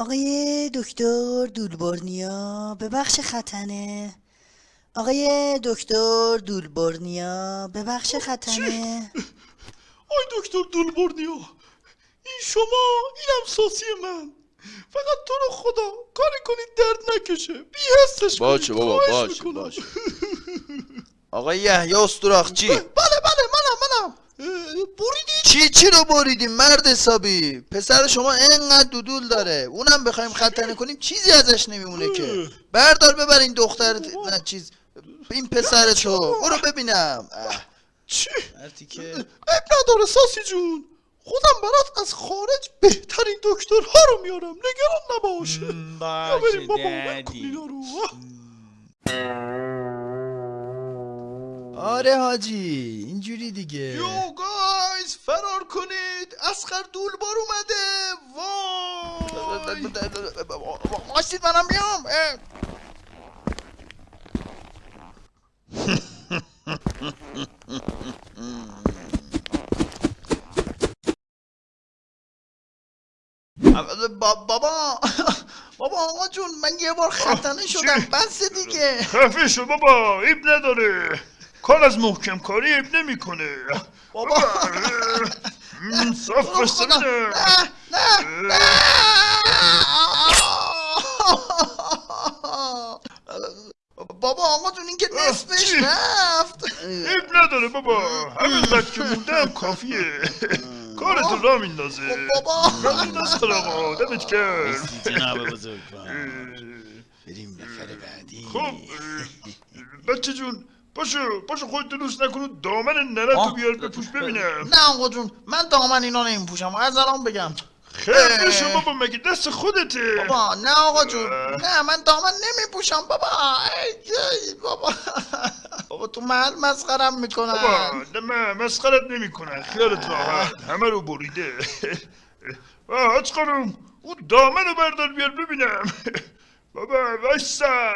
آقای دکتر دولبرنیا به بخش ختنه. آقای دکتر دولبرنیا به بخش ختنه. آی دکتر دولبرنیا این شما اینم ساسی من. فقط تو رو خدا کاری کنید درد نکشه. بی حسش باشه. بابا باشه. باشه. آقای یحیی استراخچی بله بله منم منم. اه، بریدی چی چی رو بریدیم مرد حسابی؟ پسر شما انقدر دودول داره. اونم بخوایم ختنه کنیم چیزی ازش نمیمونه که. بردار ببر این دختر نه چیز این پسر تو. برو ببینم. اه، چی؟ که اب نداره ساسی جون. خودم برات از خارج بهترین دکترها رو میارم. نگران نباش. یا بریم بابا من اینا رو آره حاجی اینجوری دیگه. یو گایز فرار کنید. اسخر دولبار اومده. وای. ماشید منم بیام. بابا. بابا آقا جون من یه بار ختنه شدم. بس دیگه. خفه شو بابا. ایب نداره. کار از محکم کاری ایب نمی‌کنه. بابا. بابا آقا جون این که نصفش؟ رفت. ایب نداره بابا. همینقدر که مونده هم کافیه. کارتو را میندازه. بابا. را مینداز آقا دمت کرد جناب بزرگ بریم نفر بعدی. خب بچه جون پاشو پاشو خودت دوست نکنو دامن ننتو آه. بیار بپوش ببینم نه آقا جون من دامن اینا نمی پوشم از الان بگم. خیلی شو بابا مگه دست خودته؟ بابا نه آقا جون نه من دامن نمی پوشم بابا. ای، ای، بابا. بابا تو محل مسخرم بابا می‌کنن نه من مسخرت نمی کنن خیالت راحت. همه رو بریده. حاج خانم اون دامن رو بردار بیار ببینم. بابا وایسا.